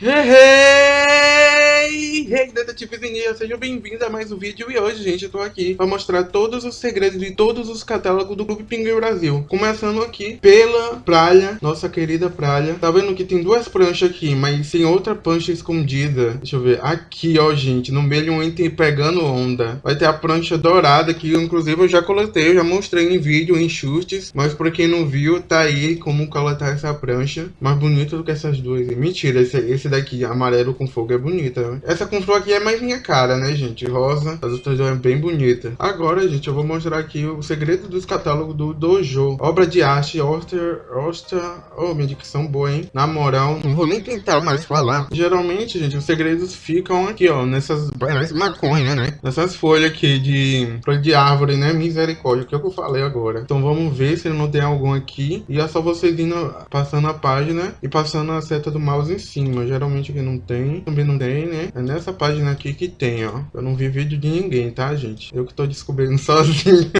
Hey, hey, detetives ninja, sejam bem-vindos a mais um vídeo e hoje, gente, eu tô aqui pra mostrar todos os segredos de todos os catálogos do Clube Pinguim Brasil. Começando aqui pela praia, nossa querida praia. Tá vendo que tem duas pranchas aqui, mas tem outra prancha escondida. Deixa eu ver. Aqui, ó, gente, no meio entre pegando onda. Vai ter a prancha dourada que, inclusive, eu já coletei, eu já mostrei em vídeo, em chutes. Mas pra quem não viu, tá aí como coletar essa prancha. Mais bonito do que essas duas. Mentira, esse, esse daqui, amarelo com fogo, é bonita. Né? Essa com flor aqui é mais minha cara, né, gente? Rosa. As outras duas é bem bonita. Agora, gente, eu vou mostrar aqui o segredo dos catálogos do Dojo. Obra de arte, Oster, Oster... Oh, minha dicção boa, hein? Na moral, não vou nem tentar mais falar. Geralmente, gente, os segredos ficam aqui, ó, nessas... Parece maconha, né? Nessas folhas aqui de... Folha de árvore, né? Misericórdia, que é o que eu falei agora. Então vamos ver se não tem algum aqui. E é só vocês indo, passando a página e passando a seta do mouse em cima. Geralmente aqui não tem, também não tem, né? É nessa página aqui que tem, ó. Eu não vi vídeo de ninguém, tá, gente? Eu que tô descobrindo sozinho.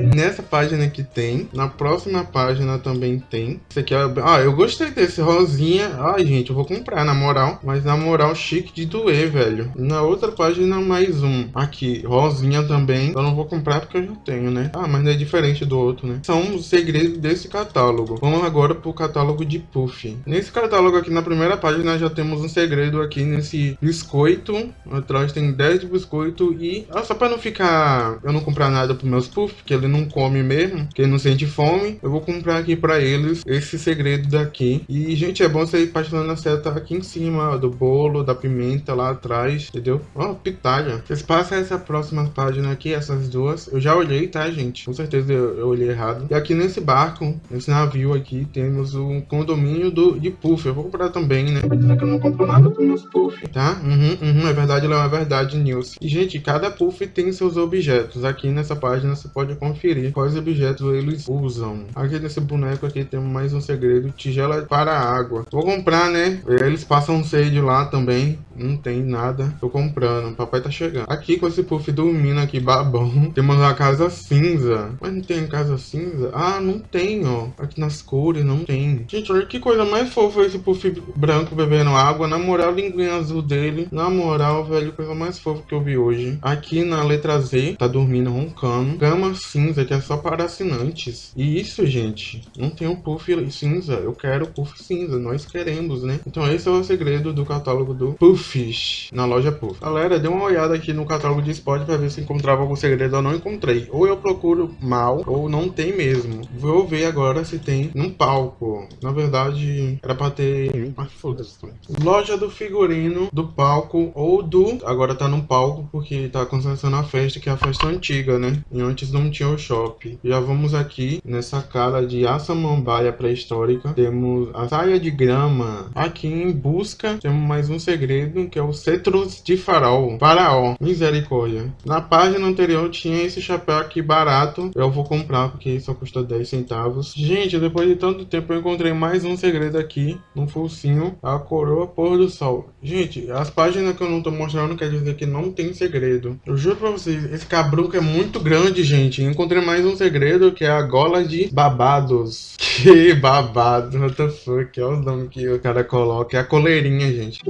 Nessa página aqui tem. Na próxima página também tem. Esse aqui é... Ah, eu gostei desse rosinha. Ai, gente, eu vou comprar, na moral. Mas na moral, chique de doer, velho. Na outra página, mais um. Aqui, rosinha também. Eu não vou comprar porque eu já tenho, né? Ah, mas não é diferente do outro, né? São os segredos desse catálogo. Vamos agora pro catálogo de Puff. Nesse catálogo aqui, na primeira página, já temos um segredo aqui nesse biscoito. Atrás tem 10 de biscoito e... Ah, só pra não ficar... Eu não comprar nada pros meus Puff, que ele não come mesmo, que ele não sente fome, eu vou comprar aqui pra eles esse segredo daqui. E, gente, é bom você ir passando a seta aqui em cima do bolo, da pimenta lá atrás, entendeu? Ó, oh, pitalha. Vocês passam essa próxima página aqui, essas duas. Eu já olhei, tá, gente? Com certeza eu, eu olhei errado. E aqui nesse barco, nesse navio aqui, temos um condomínio do, de puff. Eu vou comprar também, né? que eu não compro nada com meus puff, tá? Uhum, uhum, é verdade, não é verdade, News. E, gente, cada puff tem seus objetos. Aqui nessa página você pode conferir quais objetos eles usam. Aqui nesse boneco aqui temos mais um segredo, tigela para água. Vou comprar, né? Eles passam sede lá também. Não tem nada. Tô comprando. Papai tá chegando. Aqui com esse puff dormindo aqui, babão. Temos a casa cinza. Mas não tem casa cinza? Ah, não tem, ó. Aqui nas cores não tem. Gente, olha que coisa mais fofa esse puff branco bebendo água. Na moral, linguinha azul dele. Na moral, velho, coisa mais fofa que eu vi hoje. Aqui na letra Z, tá dormindo, roncando. Gama cinza, que é só para assinantes. E isso, gente, não tem um puff cinza. Eu quero puff cinza. Nós queremos, né? Então esse é o segredo do catálogo do Puffs na loja Puff. Galera, dê uma olhada aqui no catálogo de Spot para ver se encontrava algum segredo. Eu não encontrei. Ou eu procuro mal, ou não tem mesmo. Vou ver agora se tem num palco. Na verdade, era para ter... Ah, foda-se. Loja do figurino do palco ou do... Agora tá no palco porque tá acontecendo a festa, que é a festa antiga, né? E antes não tinha o shopping. Já vamos aqui nessa cara de Assamambaia pré-histórica. Temos a saia de grama. Aqui em busca temos mais um segredo que é o cetros de farol. Faraó. Misericórdia. Na página anterior tinha esse chapéu aqui barato. Eu vou comprar porque só custa 10 centavos. Gente, depois de tanto tempo eu encontrei mais um segredo aqui. Um focinho. A coroa pôr do sol. Gente, as páginas que eu não tô mostrando quer dizer que não tem segredo. Eu juro pra vocês, esse cabruco é muito grande, gente. Encontrei mais um segredo que é a gola de babados. Que babado, what the fuck, olha o nome que o cara coloca. É a coleirinha, gente.